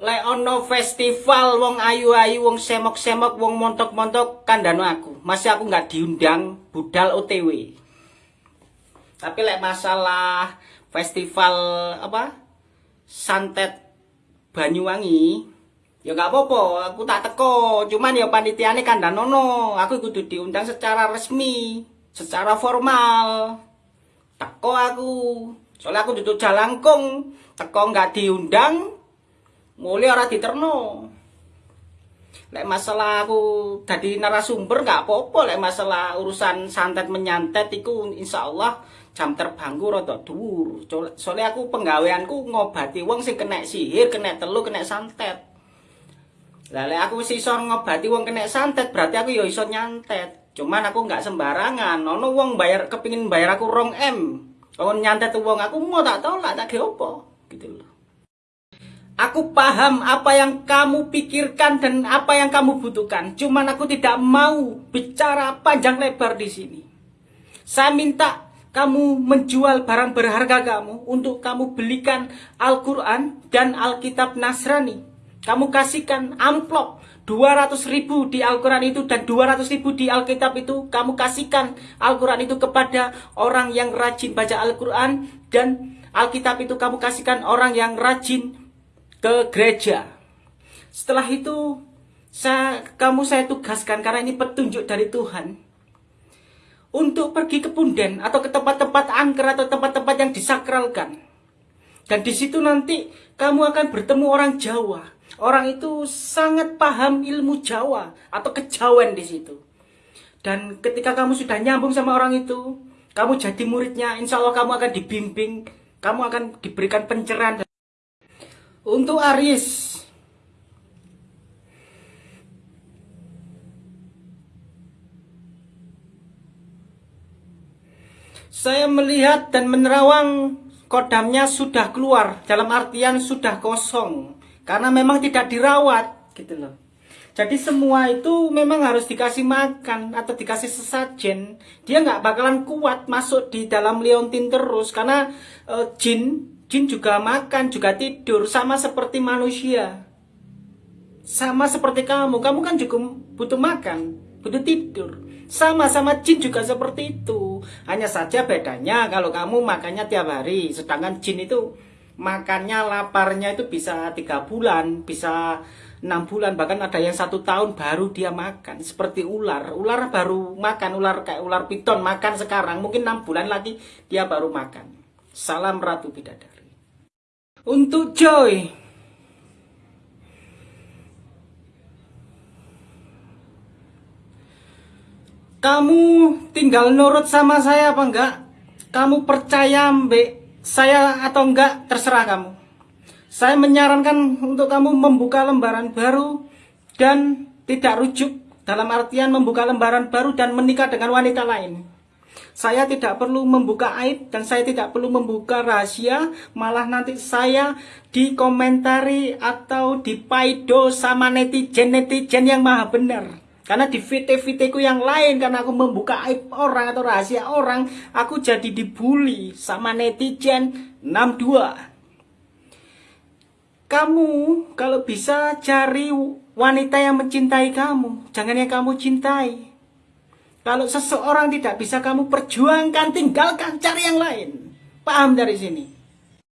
Lek ono festival wong ayu-ayu, wong semok-semok, wong montok-montok kandano aku. Masih aku nggak diundang budal OTW. Tapi lek masalah festival apa? Santet Banyuwangi, ya nggak apa-apa, aku tak teko. Cuman ya panitiane kandanono, aku kudu diundang secara resmi, secara formal. Teko aku. Soalnya aku duduk jalangkung, teko nggak diundang, mulai ora diterno. Lek masalah aku jadi narasumber nggak apa-apa, lek masalah urusan santet menyantet itu insya Allah jam terbangku rada dhuwur. Soalnya aku penggaweanku ngobati wong sing kena sihir, kena telu, kena santet. Lah lek aku wis iso ngobati wong kena santet, berarti aku ya iso nyantet. Cuman aku nggak sembarangan. Ono wong bayar kepingin bayar aku rong M. Kalau nyantet wong aku mau tak tolak tak ge gitu loh. Aku paham apa yang kamu pikirkan dan apa yang kamu butuhkan. Cuman aku tidak mau bicara panjang lebar di sini. Saya minta kamu menjual barang berharga kamu untuk kamu belikan Al-Quran dan Alkitab Nasrani. Kamu kasihkan amplop 200 ribu di Al-Quran itu dan 200 ribu di Alkitab itu. Kamu kasihkan Al-Quran itu kepada orang yang rajin baca Al-Quran dan Alkitab itu kamu kasihkan orang yang rajin ke gereja. Setelah itu saya, kamu saya tugaskan karena ini petunjuk dari Tuhan untuk pergi ke punden atau ke tempat-tempat angker atau tempat-tempat yang disakralkan. Dan di situ nanti kamu akan bertemu orang Jawa. Orang itu sangat paham ilmu Jawa atau kejawen di situ. Dan ketika kamu sudah nyambung sama orang itu, kamu jadi muridnya, insya Allah kamu akan dibimbing, kamu akan diberikan pencerahan. Untuk Aries Saya melihat dan menerawang kodamnya sudah keluar Dalam artian sudah kosong Karena memang tidak dirawat gitu loh jadi semua itu memang harus dikasih makan atau dikasih sesajen. Dia nggak bakalan kuat masuk di dalam leontin terus karena e, jin Jin juga makan, juga tidur, sama seperti manusia. Sama seperti kamu, kamu kan juga butuh makan, butuh tidur. Sama-sama jin juga seperti itu. Hanya saja bedanya kalau kamu makannya tiap hari, sedangkan jin itu makannya laparnya itu bisa tiga bulan, bisa enam bulan, bahkan ada yang satu tahun baru dia makan. Seperti ular, ular baru makan, ular kayak ular piton makan sekarang, mungkin enam bulan lagi dia baru makan. Salam Ratu Bidadari. Untuk Joy. Kamu tinggal nurut sama saya apa enggak? Kamu percaya mbak saya atau enggak? Terserah kamu. Saya menyarankan untuk kamu membuka lembaran baru Dan tidak rujuk Dalam artian membuka lembaran baru dan menikah dengan wanita lain saya tidak perlu membuka aib dan saya tidak perlu membuka rahasia, malah nanti saya dikomentari atau dipaido sama netizen-netizen yang maha benar. Karena di VT-VT yang lain, karena aku membuka aib orang atau rahasia orang, aku jadi dibully sama netizen 62. Kamu kalau bisa cari wanita yang mencintai kamu, jangan yang kamu cintai. Kalau seseorang tidak bisa kamu perjuangkan, tinggalkan, cari yang lain. Paham dari sini?